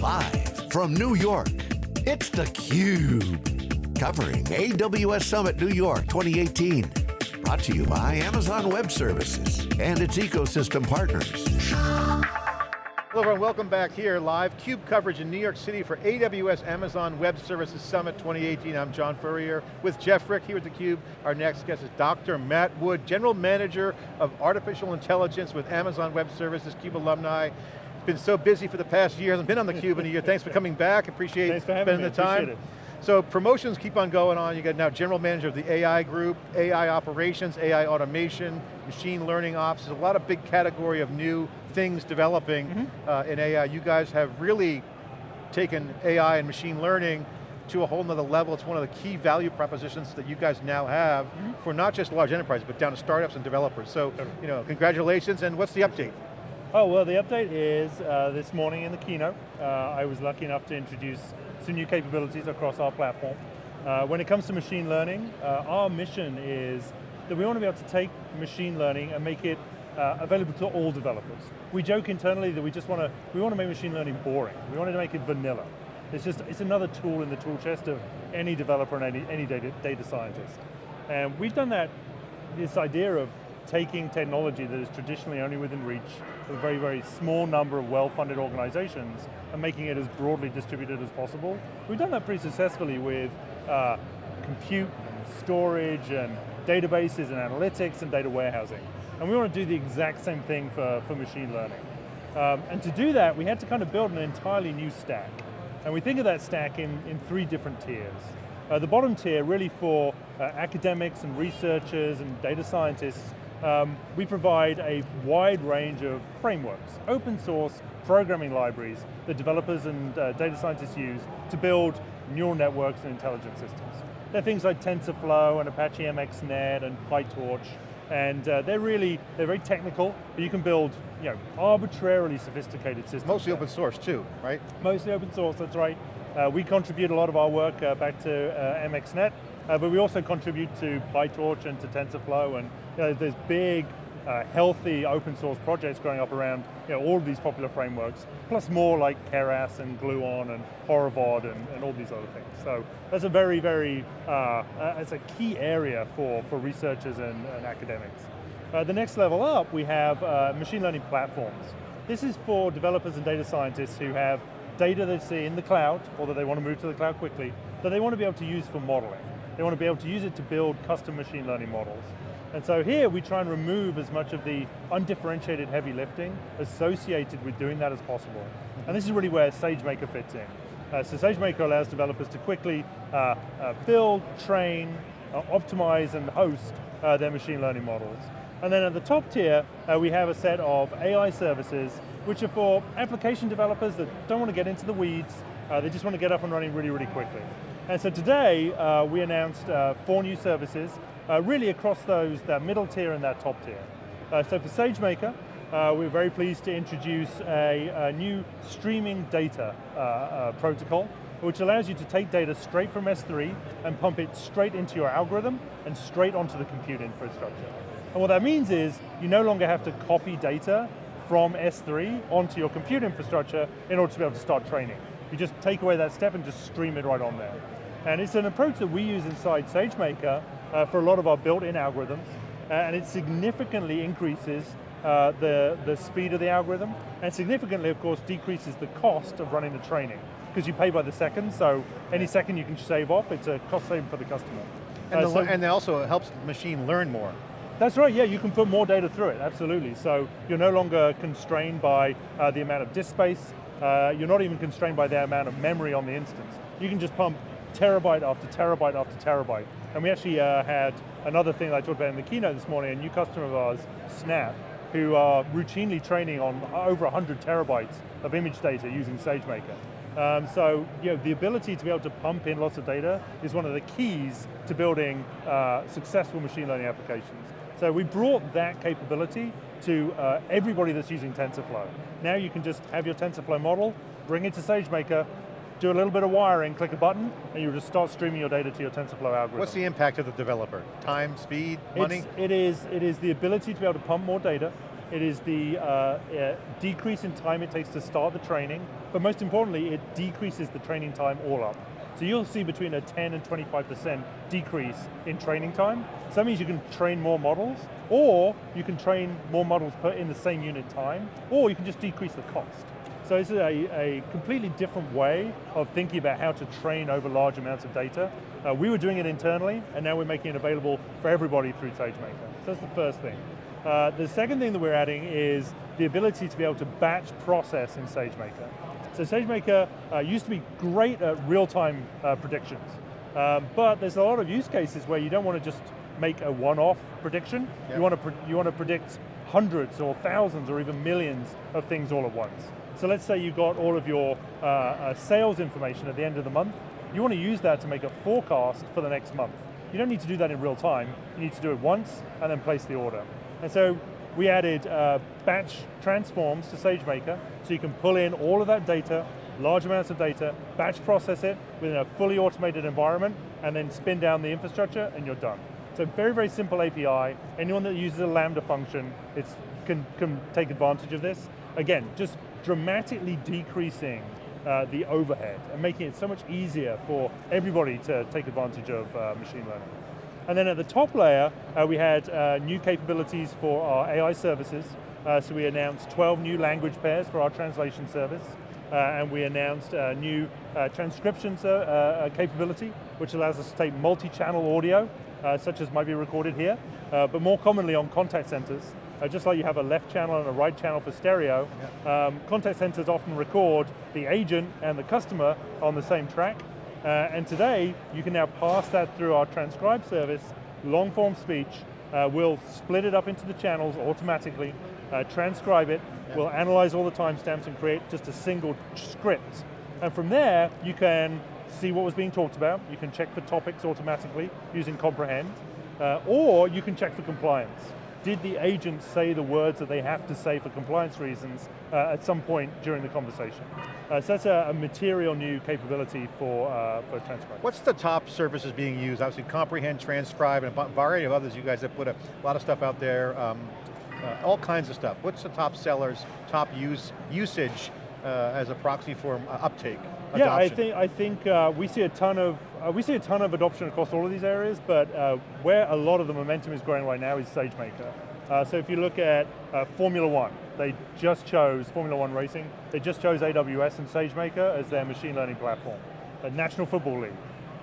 Live from New York, it's theCUBE. Covering AWS Summit New York 2018. Brought to you by Amazon Web Services and its ecosystem partners. Hello everyone, welcome back here, live CUBE coverage in New York City for AWS Amazon Web Services Summit 2018. I'm John Furrier with Jeff Frick here at theCUBE. Our next guest is Dr. Matt Wood, General Manager of Artificial Intelligence with Amazon Web Services, CUBE alumni been so busy for the past year, hasn't been on the cube in a year. Thanks for coming back, appreciate Thanks for spending me. the time. So promotions keep on going on. You got now general manager of the AI group, AI operations, AI automation, machine learning ops. There's a lot of big category of new things developing mm -hmm. uh, in AI. You guys have really taken AI and machine learning to a whole nother level. It's one of the key value propositions that you guys now have mm -hmm. for not just large enterprises, but down to startups and developers. So, you know, congratulations, and what's the update? Oh, well the update is, uh, this morning in the keynote, uh, I was lucky enough to introduce some new capabilities across our platform. Uh, when it comes to machine learning, uh, our mission is that we want to be able to take machine learning and make it uh, available to all developers. We joke internally that we just want to, we want to make machine learning boring. We wanted to make it vanilla. It's just, it's another tool in the tool chest of any developer and any, any data, data scientist. And we've done that, this idea of taking technology that is traditionally only within reach a very, very small number of well-funded organizations and making it as broadly distributed as possible. We've done that pretty successfully with uh, compute, and storage, and databases, and analytics, and data warehousing. And we want to do the exact same thing for, for machine learning. Um, and to do that, we had to kind of build an entirely new stack. And we think of that stack in, in three different tiers. Uh, the bottom tier really for uh, academics and researchers and data scientists um, we provide a wide range of frameworks, open source programming libraries that developers and uh, data scientists use to build neural networks and intelligent systems. They're things like TensorFlow and Apache MXNet and PyTorch, and uh, they're really, they're very technical, but you can build you know, arbitrarily sophisticated systems. Mostly open source too, right? Mostly open source, that's right. Uh, we contribute a lot of our work uh, back to uh, MXNet, uh, but we also contribute to PyTorch and to TensorFlow, and you know, there's big, uh, healthy open source projects growing up around you know, all of these popular frameworks, plus more like Keras and Gluon and Horovod and, and all these other things. So that's a very, very, uh, it's a key area for, for researchers and, and academics. Uh, the next level up, we have uh, machine learning platforms. This is for developers and data scientists who have data they see in the cloud, or that they want to move to the cloud quickly, that they want to be able to use for modeling. They want to be able to use it to build custom machine learning models. And so here we try and remove as much of the undifferentiated heavy lifting associated with doing that as possible. And this is really where SageMaker fits in. Uh, so SageMaker allows developers to quickly uh, uh, build, train, uh, optimize, and host uh, their machine learning models. And then at the top tier, uh, we have a set of AI services which are for application developers that don't want to get into the weeds, they just want to get up and running really, really quickly. And so today, we announced four new services uh, really across those, that middle tier and that top tier. Uh, so for SageMaker, uh, we're very pleased to introduce a, a new streaming data uh, uh, protocol, which allows you to take data straight from S3 and pump it straight into your algorithm and straight onto the compute infrastructure. And what that means is, you no longer have to copy data from S3 onto your compute infrastructure in order to be able to start training. You just take away that step and just stream it right on there. And it's an approach that we use inside SageMaker uh, for a lot of our built-in algorithms, uh, and it significantly increases uh, the, the speed of the algorithm, and significantly, of course, decreases the cost of running the training, because you pay by the second, so any second you can save off, it's a cost saving for the customer. And, uh, the, so, and it also helps the machine learn more. That's right, yeah, you can put more data through it, absolutely. So you're no longer constrained by uh, the amount of disk space, uh, you're not even constrained by the amount of memory on the instance. You can just pump terabyte after terabyte after terabyte. And we actually uh, had another thing that I talked about in the keynote this morning, a new customer of ours, Snap, who are routinely training on over 100 terabytes of image data using SageMaker. Um, so you know, the ability to be able to pump in lots of data is one of the keys to building uh, successful machine learning applications. So we brought that capability to uh, everybody that's using TensorFlow. Now you can just have your TensorFlow model, bring it to SageMaker, do a little bit of wiring, click a button, and you just start streaming your data to your TensorFlow algorithm. What's the impact of the developer? Time, speed, money? It's, it, is, it is the ability to be able to pump more data, It is the uh, uh, decrease in time it takes to start the training, but most importantly, it decreases the training time all up. So you'll see between a 10 and 25% decrease in training time. So that means you can train more models, or you can train more models per in the same unit time, or you can just decrease the cost. So this is a, a completely different way of thinking about how to train over large amounts of data. Uh, we were doing it internally, and now we're making it available for everybody through SageMaker. So that's the first thing. Uh, the second thing that we're adding is the ability to be able to batch process in SageMaker. So SageMaker uh, used to be great at real-time uh, predictions, um, but there's a lot of use cases where you don't want to just make a one-off prediction. Yep. You, want to you want to predict hundreds or thousands or even millions of things all at once. So let's say you got all of your uh, uh, sales information at the end of the month. You want to use that to make a forecast for the next month. You don't need to do that in real time. You need to do it once and then place the order. And so we added uh, batch transforms to SageMaker so you can pull in all of that data, large amounts of data, batch process it within a fully automated environment, and then spin down the infrastructure and you're done. So very, very simple API. Anyone that uses a Lambda function can, can take advantage of this. Again, just dramatically decreasing uh, the overhead and making it so much easier for everybody to take advantage of uh, machine learning. And then at the top layer, uh, we had uh, new capabilities for our AI services. Uh, so we announced 12 new language pairs for our translation service. Uh, and we announced a new transcription capability, which allows us to take multi-channel audio, such as might be recorded here, but more commonly on contact centers, uh, just like you have a left channel and a right channel for stereo, yeah. um, contact centers often record the agent and the customer on the same track. Uh, and today, you can now pass that through our transcribe service, long form speech, uh, we'll split it up into the channels automatically, uh, transcribe it, yeah. we'll analyze all the timestamps and create just a single script. And from there, you can see what was being talked about, you can check for topics automatically using Comprehend, uh, or you can check for compliance did the agent say the words that they have to say for compliance reasons uh, at some point during the conversation? Uh, so that's a, a, material new capability for, uh, for transcribe. What's the top services being used? Obviously Comprehend, Transcribe, and a variety of others. You guys have put a lot of stuff out there, um, uh, all kinds of stuff. What's the top sellers, top use usage uh, as a proxy for uh, uptake? Adoption? Yeah, I think I think uh, we see a ton of uh, we see a ton of adoption across all of these areas, but uh, where a lot of the momentum is growing right now is SageMaker. Uh, so if you look at Formula One, they just chose Formula One racing. They just chose AWS and SageMaker as their machine learning platform. The National Football League,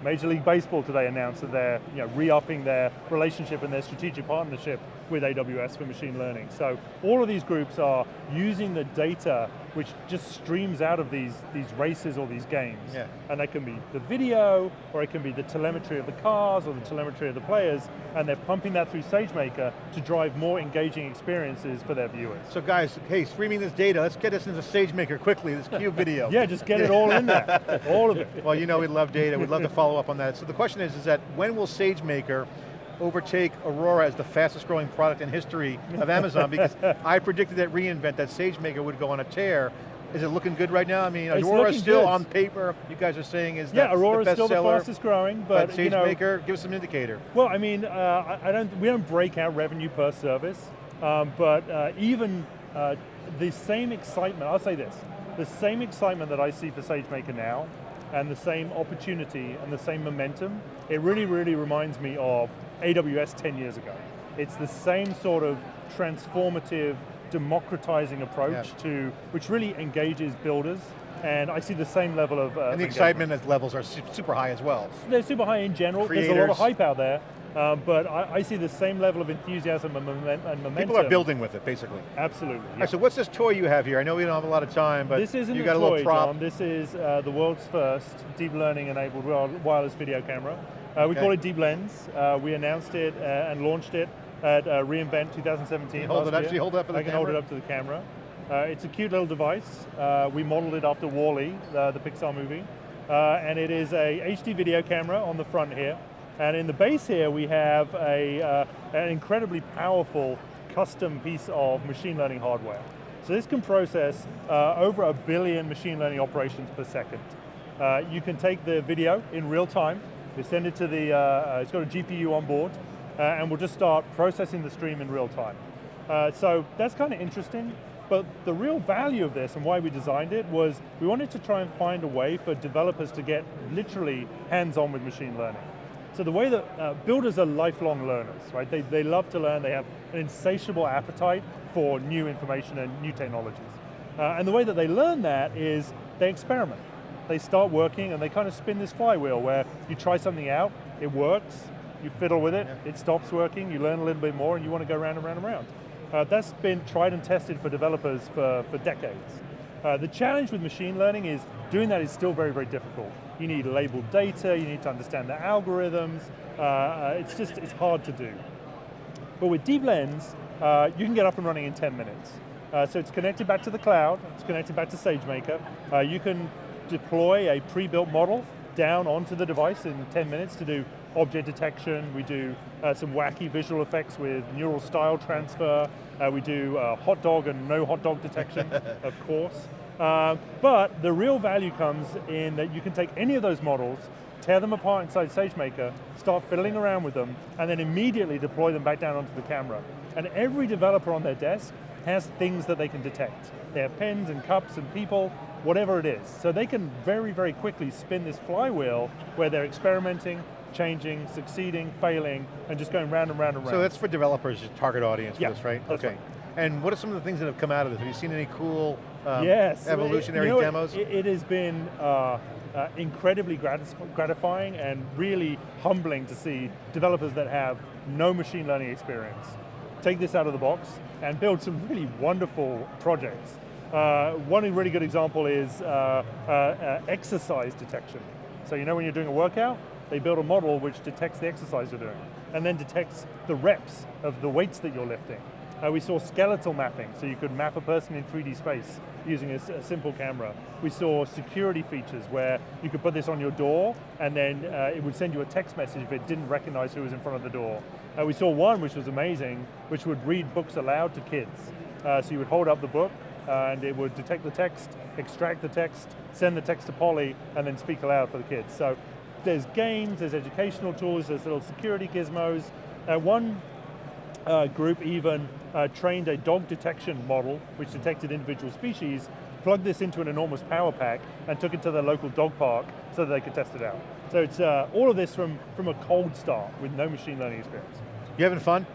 Major League Baseball today announced that they're you know, re-upping their relationship and their strategic partnership with AWS for machine learning. So all of these groups are using the data which just streams out of these, these races or these games. Yeah. And that can be the video, or it can be the telemetry of the cars, or the telemetry of the players, and they're pumping that through SageMaker to drive more engaging experiences for their viewers. So guys, hey, streaming this data, let's get this into SageMaker quickly, this cube video. yeah, just get it all in there, all of it. Well, you know we love data, we'd love to follow up on that. So the question is, is that when will SageMaker overtake Aurora as the fastest growing product in history of Amazon because I predicted that reInvent that SageMaker would go on a tear. Is it looking good right now? I mean, Aurora is still good. on paper, you guys are saying is yeah, Aurora is still seller, the fastest growing, but, but SageMaker, you know, give us some indicator. Well, I mean, uh, I don't, we don't break out revenue per service, um, but uh, even uh, the same excitement, I'll say this, the same excitement that I see for SageMaker now, and the same opportunity and the same momentum, it really, really reminds me of AWS 10 years ago. It's the same sort of transformative, democratizing approach yeah. to, which really engages builders and I see the same level of uh, And the excitement levels are super high as well. They're super high in general, Creators. there's a lot of hype out there, um, but I, I, see the same level of enthusiasm and, momentum. People are building with it, basically. Absolutely. Yeah. Right, so what's this toy you have here? I know we don't have a lot of time, but this isn't you got a, a little prop. John. This is uh, the world's first deep learning enabled wireless video camera. Uh, we okay. call it Deep Lens. Uh, we announced it uh, and launched it at uh, reInvent 2017 hold it, actually hold it up for the I can hold it up to the camera. Uh, it's a cute little device. we modeled it after WALL-E, the Pixar movie. and it is a HD video camera on the front here. And in the base here, we have a, an incredibly powerful custom piece of machine learning hardware. So this can process over a billion machine learning operations per second. you can take the video in real time, we send it to the, uh, uh, it's got a GPU on board, uh, and we'll just start processing the stream in real time. Uh, so that's kind of interesting, but the real value of this and why we designed it was we wanted to try and find a way for developers to get literally hands-on with machine learning. So the way that uh, builders are lifelong learners, right? They, they love to learn, they have an insatiable appetite for new information and new technologies. Uh, and the way that they learn that is they experiment. They start working and they kind of spin this flywheel where you try something out, it works, you fiddle with it, yeah. it stops working, you learn a little bit more and you want to go round and round and round. Uh, that's been tried and tested for developers for, for decades. Uh, the challenge with machine learning is doing that is still very, very difficult. You need labeled data, you need to understand the algorithms, uh, uh it's just, it's hard to do. But with Deep Lens, uh, you can get up and running in 10 minutes. Uh, so it's connected back to the cloud, it's connected back to SageMaker. Uh, you can deploy a pre-built model down onto the device in 10 minutes to do object detection, we do uh, some wacky visual effects with neural style transfer, uh, we do uh, hot dog and no hot dog detection, of course. Uh, but the real value comes in that you can take any of those models, tear them apart inside SageMaker, start fiddling around with them, and then immediately deploy them back down onto the camera. And every developer on their desk has things that they can detect. They have pens and cups and people, whatever it is. So they can very, very quickly spin this flywheel where they're experimenting, changing, succeeding, failing, and just going round and round and round. So that's for developers, your target audience yeah, for this, right? okay. Right. And what are some of the things that have come out of this? Have you seen any cool um, yes. evolutionary you know, demos? It, it, has been uh, uh, incredibly gratifying and really humbling to see developers that have no machine learning experience take this out of the box and build some really wonderful projects. Uh, one really good example is uh, uh, exercise detection. So you know when you're doing a workout, they build a model which detects the exercise you're doing, and then detects the reps of the weights that you're lifting. Uh, we saw skeletal mapping, so you could map a person in 3D space using a, a, simple camera. We saw security features where you could put this on your door and then uh, it would send you a text message if it didn't recognize who was in front of the door. Uh, we saw one which was amazing, which would read books aloud to kids. Uh, so you would hold up the book and it would detect the text, extract the text, send the text to Polly, and then speak aloud for the kids. So there's games, there's educational tools, there's little security gizmos. Uh, one uh, group even uh, trained a dog detection model, which detected individual species, plugged this into an enormous power pack, and took it to their local dog park so that they could test it out. So it's uh, all of this from, from a cold start with no machine learning experience. You having fun?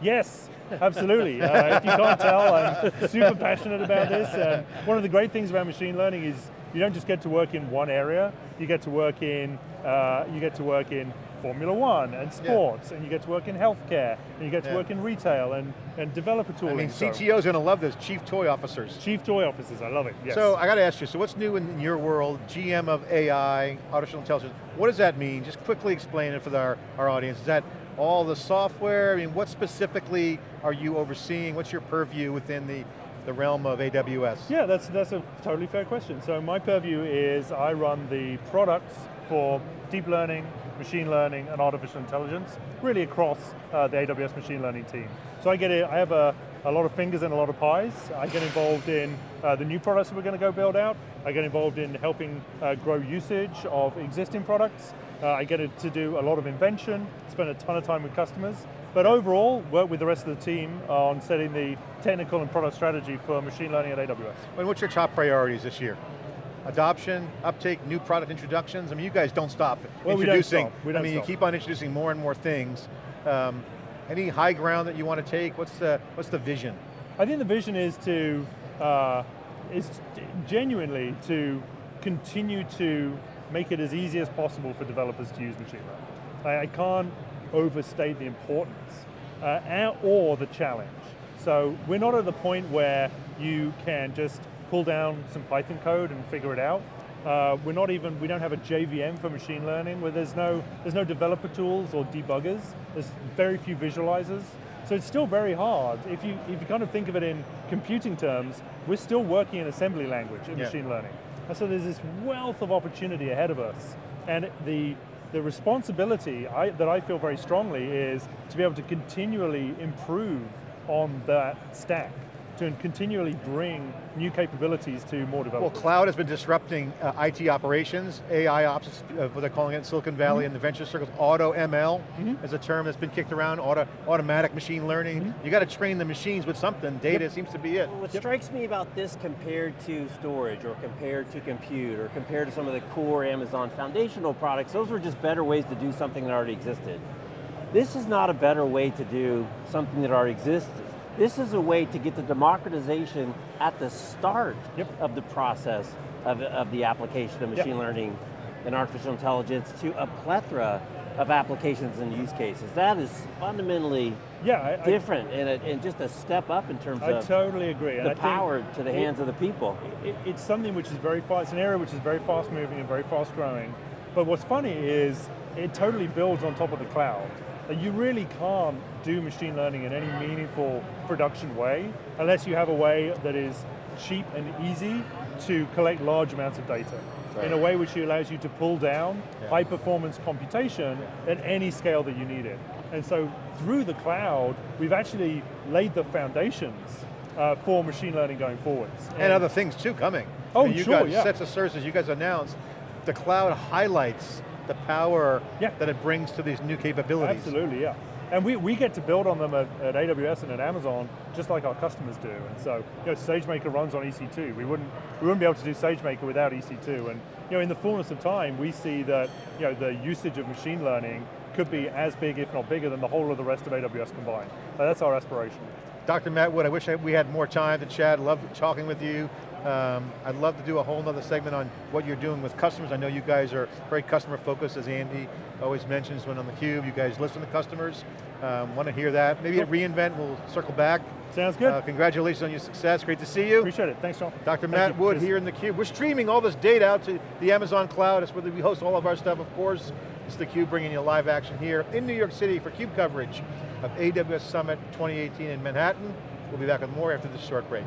Yes, absolutely. uh, if you can't tell, I'm super passionate about this. And one of the great things about machine learning is you don't just get to work in one area, you get to work in, uh, you get to work in Formula One and sports, yeah. and you get to work in healthcare, and you get to yeah. work in retail and, and developer tooling. I mean, CTO's going to love this, chief toy officers. Chief toy officers, I love it, yes. So I got to ask you, so what's new in your world, GM of AI, artificial intelligence, what does that mean? Just quickly explain it for our, our audience. Is that all the software? I mean, what specifically are you overseeing? What's your purview within the the realm of AWS? Yeah, that's, that's a totally fair question. So my purview is I run the products for deep learning, machine learning, and artificial intelligence, really across uh, the AWS machine learning team. So I get it, I have a, a lot of fingers and a lot of pies. I get involved in uh, the new products that we're going to go build out. I get involved in helping uh, grow usage of existing products. Uh, I get to do a lot of invention, spend a ton of time with customers, but overall, work with the rest of the team on setting the technical and product strategy for machine learning at AWS. And what's your top priorities this year? Adoption, uptake, new product introductions. I mean, you guys don't stop well, introducing. We don't stop. We don't I mean, stop. you keep on introducing more and more things. Um, any high ground that you want to take? What's the, what's the vision? I think the vision is to, uh, is genuinely to continue to make it as easy as possible for developers to use machine learning. I, I can't overstate the importance uh, or the challenge. So we're not at the point where you can just pull down some Python code and figure it out. Uh, we're not even, we don't have a JVM for machine learning where there's no, there's no developer tools or debuggers. There's very few visualizers. So it's still very hard. If you, if you kind of think of it in computing terms, we're still working in assembly language in yeah. machine learning. And so there's this wealth of opportunity ahead of us. And the, the responsibility I, that I feel very strongly is to be able to continually improve on that stack to continually bring new capabilities to more developers? Well, cloud has been disrupting uh, IT operations. AI ops, uh, what they're calling it in Silicon Valley Mm-hmm. and the venture circles. Auto ML is a term that's been kicked around. Auto, automatic machine learning. Mm-hmm. You got to train the machines with something. Data seems to be it. What strikes me about this compared to storage or compared to compute or compared to some of the core Amazon foundational products, those were just better ways to do something that already existed. This is not a better way to do something that already exists. This is a way to get the democratization at the start Yep. of the process of, of the application of Yep. machine learning and artificial intelligence to a plethora of applications and use cases. That is fundamentally yeah, I, I- different and, a, and just a step up in terms I, of totally agree. the I power to the it- hands of the people. it, it's something which is very fast, it's an area which is very fast moving and very fast growing. But what's funny is it totally builds on top of the cloud. You really can't do machine learning in any meaningful production way unless you have a way that is cheap and easy to collect large amounts of data in a way which allows you to pull down Yeah. high performance computation at any scale that you need it. And so through the cloud, we've actually laid the foundations uh, for machine learning going forwards. And other things too coming. Oh, I mean, you sure, guys, yeah. sets of services you guys announced, the cloud highlights the power Yeah. that it brings to these new capabilities. Absolutely, yeah. And we, we get to build on them at, at AWS and at Amazon, just like our customers do. And so, you know, SageMaker runs on EC2. We wouldn't, we wouldn't be able to do SageMaker without EC2. And you know, in the fullness of time, we see that you know, the usage of machine learning could be as big, if not bigger, than the whole of the rest of AWS combined. Uh, that's our aspiration. Dr. Matt Wood, I wish we had more time to chat. Love talking with you. Um, I'd love to do a whole nother segment on what you're doing with customers. I know you guys are very customer focused, as Andy always mentions when on theCUBE. You guys listen to customers. Um, want to hear that. Maybe at reInvent, we'll circle back. Sounds good. Uh, congratulations on your success. Great to see you. Appreciate it. Thanks, John. Dr. Thank Matt you. Wood here in the Cube. We're streaming all this data out to the Amazon cloud. It's where we host all of our stuff, of course. It's the Cube bringing you live action here in New York City for CUBE coverage of AWS Summit 2018 in Manhattan. We'll be back with more after this short break.